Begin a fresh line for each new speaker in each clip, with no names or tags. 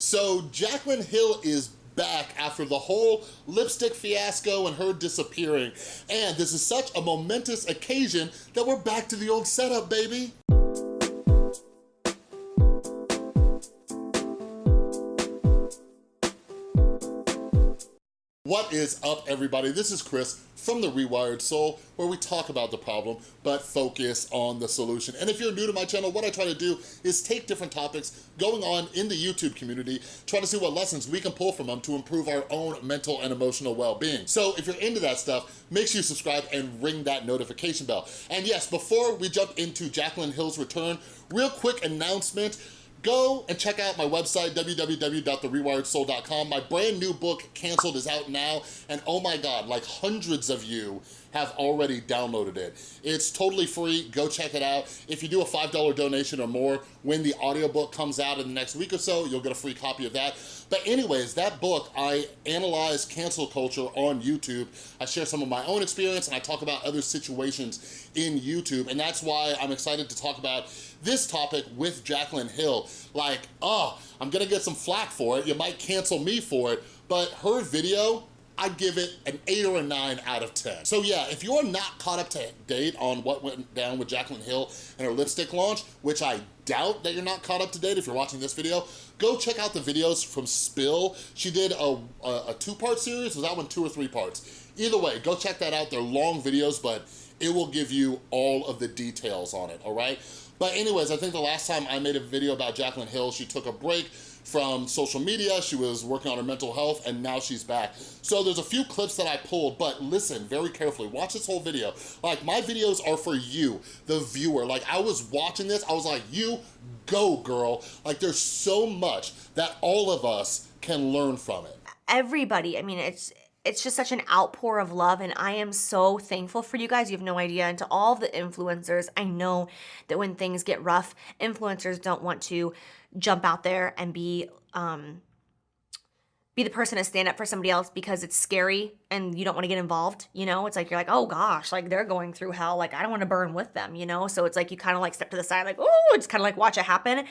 So Jaclyn Hill is back after the whole lipstick fiasco and her disappearing. And this is such a momentous occasion that we're back to the old setup, baby. What is up, everybody? This is Chris from The Rewired Soul, where we talk about the problem, but focus on the solution. And if you're new to my channel, what I try to do is take different topics going on in the YouTube community, try to see what lessons we can pull from them to improve our own mental and emotional well-being. So if you're into that stuff, make sure you subscribe and ring that notification bell. And yes, before we jump into Jaclyn Hill's return, real quick announcement, go and check out my website, www.therewiredsoul.com. My brand new book, Canceled, is out now, and oh my God, like hundreds of you have already downloaded it. It's totally free, go check it out. If you do a $5 donation or more, when the audiobook comes out in the next week or so, you'll get a free copy of that. But anyways, that book, I analyze cancel culture on YouTube. I share some of my own experience and I talk about other situations in YouTube. And that's why I'm excited to talk about this topic with Jaclyn Hill. Like, oh, I'm gonna get some flack for it. You might cancel me for it, but her video, I'd give it an eight or a nine out of 10. So yeah, if you're not caught up to date on what went down with Jaclyn Hill and her lipstick launch, which I doubt that you're not caught up to date if you're watching this video, go check out the videos from Spill. She did a, a, a two-part series, was that one two or three parts? Either way, go check that out. They're long videos, but it will give you all of the details on it, all right? But anyways, I think the last time I made a video about Jaclyn Hill, she took a break from social media, she was working on her mental health, and now she's back. So there's a few clips that I pulled, but listen very carefully, watch this whole video. Like, my videos are for you, the viewer. Like, I was watching this, I was like, you go, girl. Like, there's so much that all of us can learn from it.
Everybody, I mean, it's it's just such an outpour of love and I am so thankful for you guys. You have no idea. And to all the influencers, I know that when things get rough, influencers don't want to jump out there and be um be the person to stand up for somebody else because it's scary and you don't want to get involved, you know? It's like you're like, "Oh gosh, like they're going through hell, like I don't want to burn with them," you know? So it's like you kind of like step to the side like, "Oh, just kind of like watch it happen."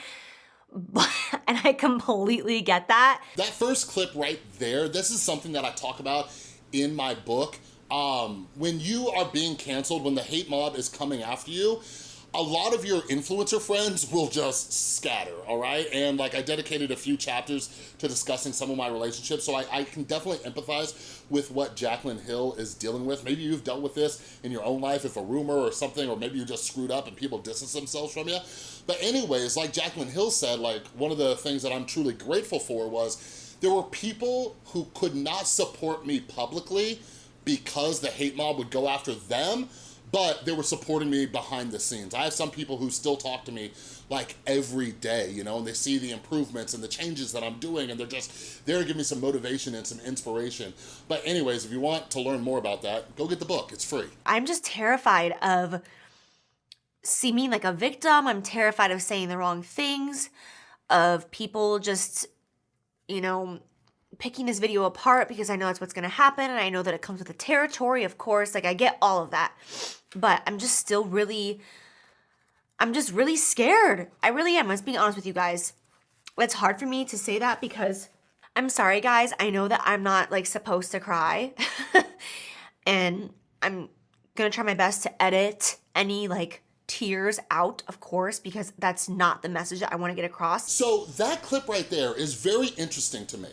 And I completely get that.
That first clip right there, this is something that I talk about in my book. Um, when you are being canceled, when the hate mob is coming after you, a lot of your influencer friends will just scatter, all right? And like I dedicated a few chapters to discussing some of my relationships, so I, I can definitely empathize with what Jaclyn Hill is dealing with. Maybe you've dealt with this in your own life, if a rumor or something, or maybe you just screwed up and people distance themselves from you. But anyways, like Jaclyn Hill said, like one of the things that I'm truly grateful for was there were people who could not support me publicly because the hate mob would go after them, but they were supporting me behind the scenes. I have some people who still talk to me like every day, you know, and they see the improvements and the changes that I'm doing and they're just there to give me some motivation and some inspiration. But anyways, if you want to learn more about that, go get the book, it's free.
I'm just terrified of seeming like a victim. I'm terrified of saying the wrong things, of people just, you know, picking this video apart because I know that's what's going to happen and I know that it comes with the territory, of course. Like I get all of that. But I'm just still really I'm just really scared. I really am. Let's be honest with you guys. It's hard for me to say that because I'm sorry guys. I know that I'm not like supposed to cry. and I'm going to try my best to edit any like tears out, of course, because that's not the message that I want to get across.
So that clip right there is very interesting to me.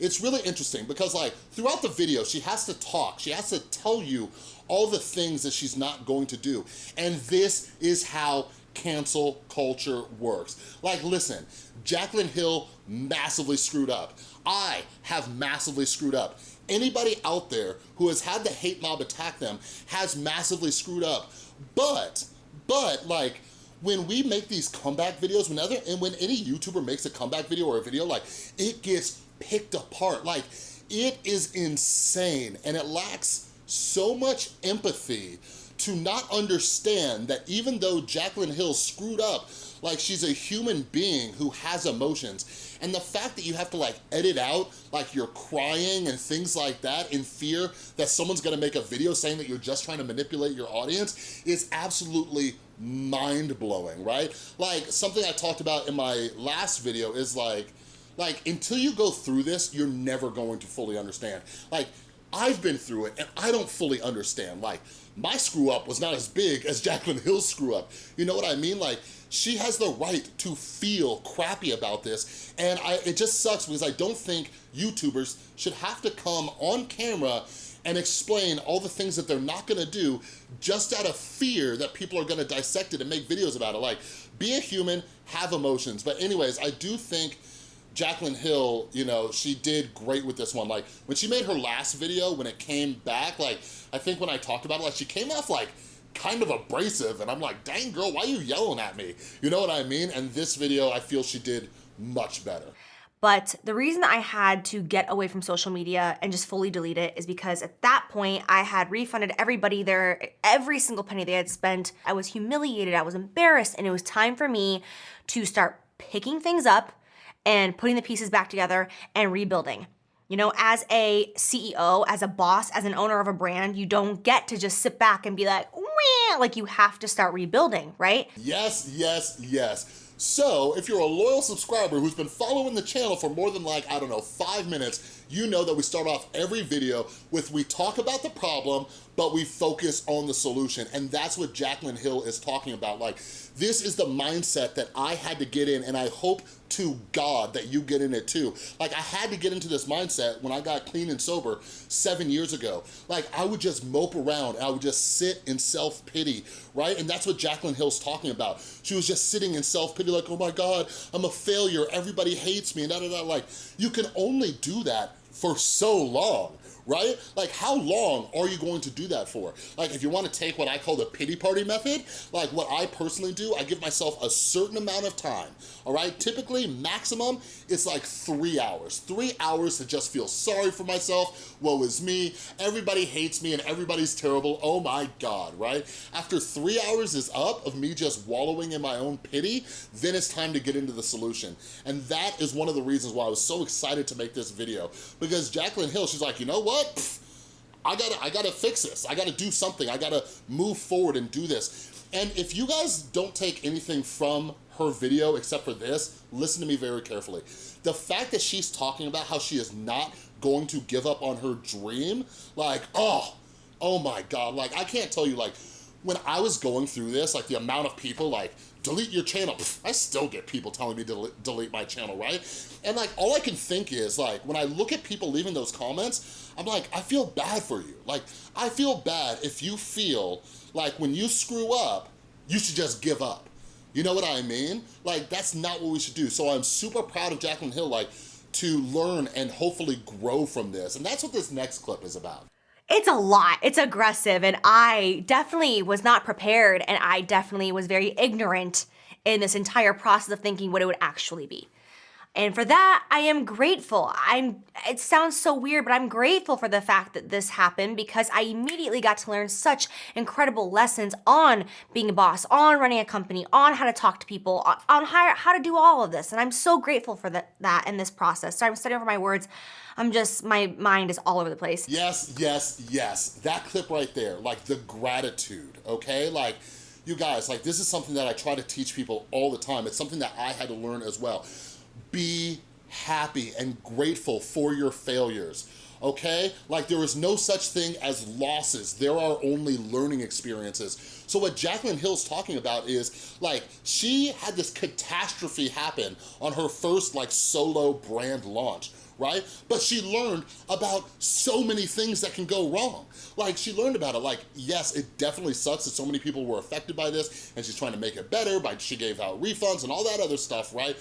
It's really interesting because like throughout the video, she has to talk. She has to tell you all the things that she's not going to do. And this is how cancel culture works. Like, listen, Jaclyn Hill massively screwed up. I have massively screwed up. Anybody out there who has had the hate mob attack them has massively screwed up. But, but like, when we make these comeback videos, whenever and when any YouTuber makes a comeback video or a video, like, it gets picked apart. Like, it is insane and it lacks so much empathy to not understand that even though Jaclyn Hill screwed up, like she's a human being who has emotions. And the fact that you have to like edit out like you're crying and things like that in fear that someone's gonna make a video saying that you're just trying to manipulate your audience is absolutely mind-blowing, right? Like something I talked about in my last video is like, Like, until you go through this, you're never going to fully understand. Like, I've been through it and I don't fully understand. Like, my screw up was not as big as Jaclyn Hill's screw up. You know what I mean? Like, she has the right to feel crappy about this. And I, it just sucks because I don't think YouTubers should have to come on camera and explain all the things that they're not gonna do just out of fear that people are gonna dissect it and make videos about it. Like, be a human, have emotions. But anyways, I do think Jaclyn Hill, you know, she did great with this one. Like, when she made her last video, when it came back, like, I think when I talked about it, like, she came off like, kind of abrasive, and I'm like, dang girl, why are you yelling at me? You know what I mean? And this video, I feel she did much better.
But the reason I had to get away from social media and just fully delete it is because at that point I had refunded everybody their every single penny they had spent. I was humiliated, I was embarrassed, and it was time for me to start picking things up and putting the pieces back together and rebuilding. You know, as a CEO, as a boss, as an owner of a brand, you don't get to just sit back and be like, Wah! like you have to start rebuilding, right?
Yes, yes, yes. So, if you're a loyal subscriber who's been following the channel for more than like, I don't know, five minutes, you know that we start off every video with we talk about the problem, but we focus on the solution. And that's what Jaclyn Hill is talking about. Like, this is the mindset that I had to get in, and I hope to God that you get in it too. Like I had to get into this mindset when I got clean and sober seven years ago. Like I would just mope around, I would just sit in self-pity, right? And that's what Jaclyn Hill's talking about. She was just sitting in self-pity like, oh my God, I'm a failure, everybody hates me, and da da da. Like, you can only do that for so long right? Like how long are you going to do that for? Like if you wanna take what I call the pity party method, like what I personally do, I give myself a certain amount of time, all right? Typically maximum, it's like three hours. Three hours to just feel sorry for myself, woe is me, everybody hates me and everybody's terrible, oh my God, right? After three hours is up of me just wallowing in my own pity, then it's time to get into the solution. And that is one of the reasons why I was so excited to make this video because Jaclyn Hill, she's like, you know what? What? I gotta, I gotta fix this. I gotta do something. I gotta move forward and do this. And if you guys don't take anything from her video except for this, listen to me very carefully. The fact that she's talking about how she is not going to give up on her dream, like, oh, oh my God, like I can't tell you, like, when I was going through this, like the amount of people like, delete your channel. I still get people telling me to delete my channel, right? And like, all I can think is like, when I look at people leaving those comments, I'm like, I feel bad for you. Like, I feel bad if you feel like when you screw up, you should just give up. You know what I mean? Like, that's not what we should do. So I'm super proud of Jaclyn Hill, like, to learn and hopefully grow from this. And that's what this next clip is about.
It's a lot. It's aggressive. And I definitely was not prepared. And I definitely was very ignorant in this entire process of thinking what it would actually be. And for that, I am grateful. I'm it sounds so weird, but I'm grateful for the fact that this happened because I immediately got to learn such incredible lessons on being a boss, on running a company, on how to talk to people, on, on how, how to do all of this. And I'm so grateful for that, that in this process. So I'm studying over my words. I'm just, my mind is all over the place.
Yes, yes, yes. That clip right there, like the gratitude, okay? Like, you guys, like this is something that I try to teach people all the time. It's something that I had to learn as well be happy and grateful for your failures okay? Like there is no such thing as losses. There are only learning experiences. So what Jaclyn Hill's talking about is like, she had this catastrophe happen on her first like solo brand launch right? But she learned about so many things that can go wrong. Like she learned about it, like, yes, it definitely sucks that so many people were affected by this and she's trying to make it better, by she gave out refunds and all that other stuff, right?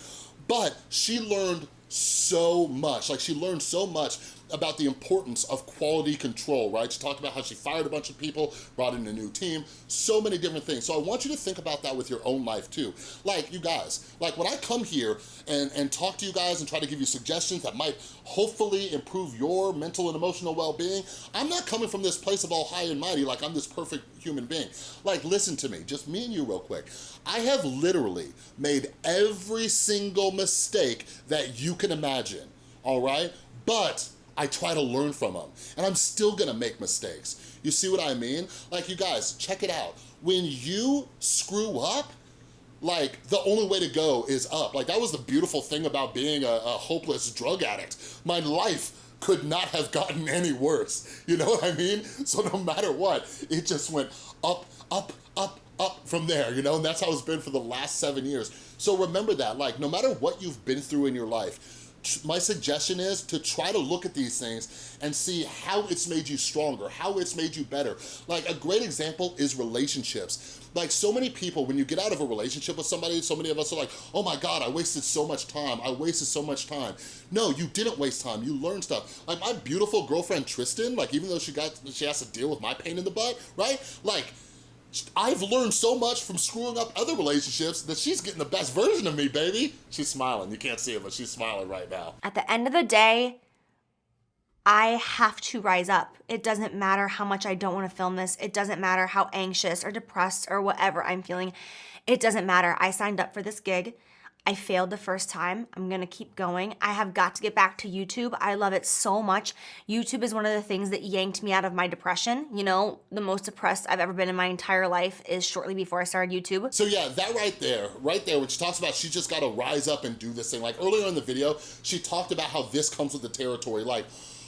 But she learned so much, like she learned so much about the importance of quality control, right? She talked about how she fired a bunch of people, brought in a new team, so many different things. So I want you to think about that with your own life too. Like you guys, like when I come here and, and talk to you guys and try to give you suggestions that might hopefully improve your mental and emotional well-being, I'm not coming from this place of all high and mighty like I'm this perfect human being. Like listen to me, just me and you real quick. I have literally made every single mistake that you can imagine, all right? But I try to learn from them. And I'm still gonna make mistakes. You see what I mean? Like you guys, check it out. When you screw up, like the only way to go is up. Like that was the beautiful thing about being a, a hopeless drug addict. My life could not have gotten any worse. You know what I mean? So no matter what, it just went up, up, up, up from there, you know? And that's how it's been for the last seven years. So remember that, like, no matter what you've been through in your life, my suggestion is to try to look at these things and see how it's made you stronger, how it's made you better. Like a great example is relationships. Like so many people, when you get out of a relationship with somebody, so many of us are like, oh my God, I wasted so much time. I wasted so much time. No, you didn't waste time. You learned stuff. Like my beautiful girlfriend, Tristan, like even though she got, she has to deal with my pain in the butt, right? Like I've learned so much from screwing up other relationships that she's getting the best version of me, baby. She's smiling. You can't see it, but she's smiling right now.
At the end of the day, I have to rise up. It doesn't matter how much I don't want to film this. It doesn't matter how anxious or depressed or whatever I'm feeling. It doesn't matter. I signed up for this gig. I failed the first time. I'm gonna keep going. I have got to get back to YouTube. I love it so much. YouTube is one of the things that yanked me out of my depression. You know, the most depressed I've ever been in my entire life is shortly before I started YouTube.
So yeah, that right there, right there, she talks about she just gotta rise up and do this thing. Like earlier in the video, she talked about how this comes with the territory. Like,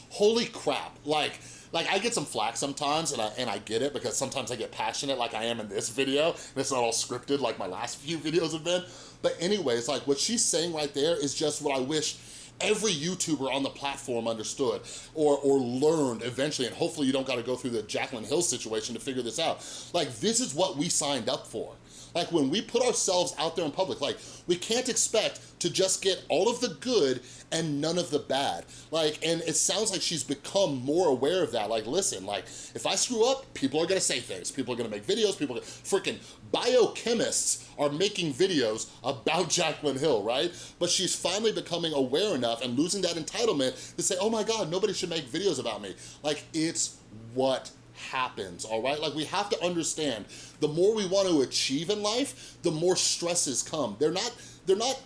holy crap, like, like I get some flack sometimes and I, and I get it because sometimes I get passionate like I am in this video and it's not all scripted like my last few videos have been. But anyways, like what she's saying right there is just what I wish every YouTuber on the platform understood or, or learned eventually, and hopefully you don't gotta go through the Jaclyn Hill situation to figure this out. Like, this is what we signed up for. Like when we put ourselves out there in public, like we can't expect to just get all of the good and none of the bad. Like, and it sounds like she's become more aware of that. Like, listen, like if I screw up, people are gonna say things. People are gonna make videos, people, freaking biochemists are making videos about Jaclyn Hill, right? But she's finally becoming aware enough and losing that entitlement to say, oh my God, nobody should make videos about me. Like, it's what happens, all right? Like we have to understand, the more we want to achieve in life, the more stresses come. They're not, they're not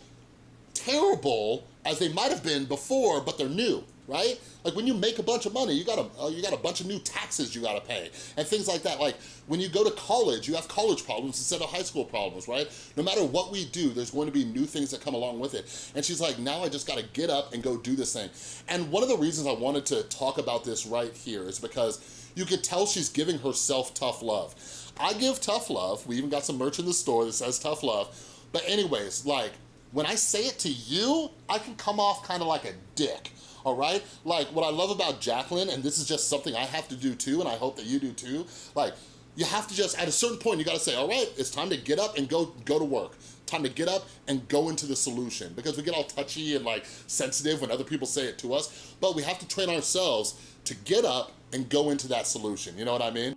terrible as they might have been before, but they're new, right? Like when you make a bunch of money, you got a, uh, you got a bunch of new taxes you gotta pay and things like that. Like when you go to college, you have college problems instead of high school problems, right? No matter what we do, there's going to be new things that come along with it. And she's like, now I just gotta get up and go do this thing. And one of the reasons I wanted to talk about this right here is because you could tell she's giving herself tough love. I give tough love. We even got some merch in the store that says tough love. But anyways, like, when I say it to you, I can come off kind of like a dick, all right? Like, what I love about Jaclyn, and this is just something I have to do too, and I hope that you do too, like, you have to just, at a certain point, you gotta say, all right, it's time to get up and go, go to work. Time to get up and go into the solution because we get all touchy and like sensitive when other people say it to us, but we have to train ourselves to get up and go into that solution. You know what I mean?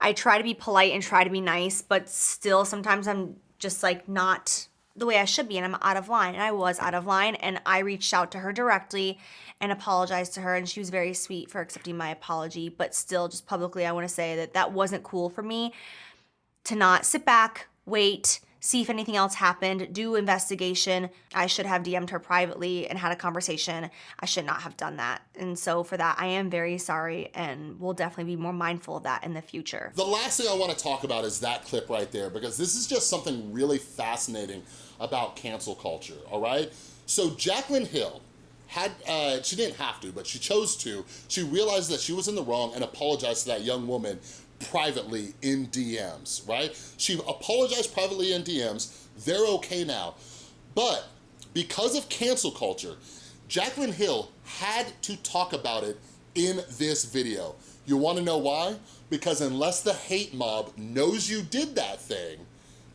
I try to be polite and try to be nice, but still sometimes I'm just like not the way I should be and I'm out of line. And I was out of line and I reached out to her directly and apologized to her and she was very sweet for accepting my apology. But still, just publicly, I want to say that that wasn't cool for me to not sit back, wait, see if anything else happened, do investigation. I should have DM'd her privately and had a conversation. I should not have done that. And so for that, I am very sorry and we'll definitely be more mindful of that in the future.
The last thing I wanna talk about is that clip right there because this is just something really fascinating about cancel culture, all right? So Jaclyn Hill, had uh, she didn't have to, but she chose to. She realized that she was in the wrong and apologized to that young woman privately in DMs, right? She apologized privately in DMs. They're okay now. But because of cancel culture, Jaclyn Hill had to talk about it in this video. You wanna know why? Because unless the hate mob knows you did that thing,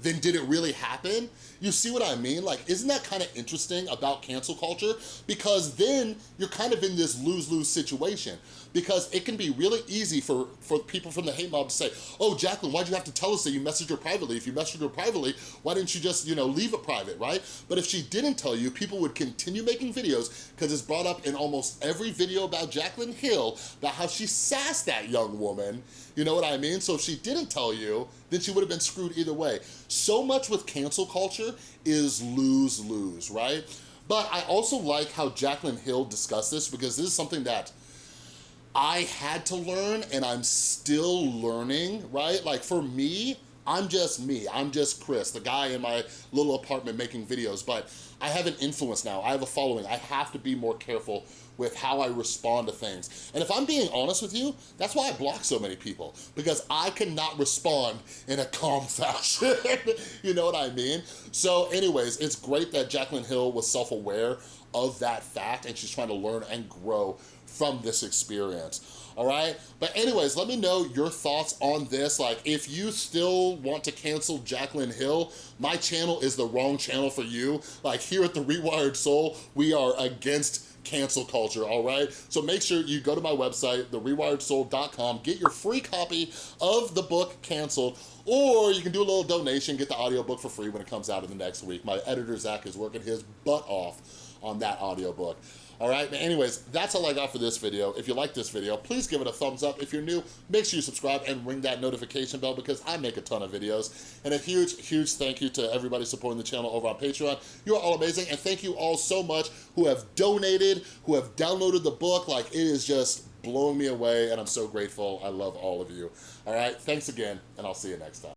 then did it really happen? You see what I mean? Like, isn't that kind of interesting about cancel culture? Because then you're kind of in this lose-lose situation because it can be really easy for, for people from the hate mob to say, oh, Jaclyn, why'd you have to tell us that you messaged her privately? If you messaged her privately, why didn't you just, you know, leave it private, right? But if she didn't tell you, people would continue making videos because it's brought up in almost every video about Jaclyn Hill about how she sassed that young woman, you know what I mean? So if she didn't tell you, then she would have been screwed either way. So much with cancel culture is lose-lose, right? But I also like how Jaclyn Hill discussed this because this is something that I had to learn and I'm still learning, right? Like for me, I'm just me, I'm just Chris, the guy in my little apartment making videos, but I have an influence now, I have a following, I have to be more careful with how I respond to things. And if I'm being honest with you, that's why I block so many people, because I cannot respond in a calm fashion, you know what I mean? So anyways, it's great that Jaclyn Hill was self-aware of that fact and she's trying to learn and grow from this experience all right? But anyways, let me know your thoughts on this. Like, if you still want to cancel Jaclyn Hill, my channel is the wrong channel for you. Like, here at The Rewired Soul, we are against cancel culture, all right? So make sure you go to my website, therewiredsoul.com, get your free copy of the book Canceled, or you can do a little donation, get the audiobook for free when it comes out in the next week. My editor, Zach, is working his butt off on that audiobook. All right, but anyways, that's all I got for this video. If you like this video, please give it a thumbs up. If you're new, make sure you subscribe and ring that notification bell because I make a ton of videos. And a huge, huge thank you to everybody supporting the channel over on Patreon. You are all amazing, and thank you all so much who have donated, who have downloaded the book. Like, it is just blowing me away, and I'm so grateful. I love all of you. All right, thanks again, and I'll see you next time.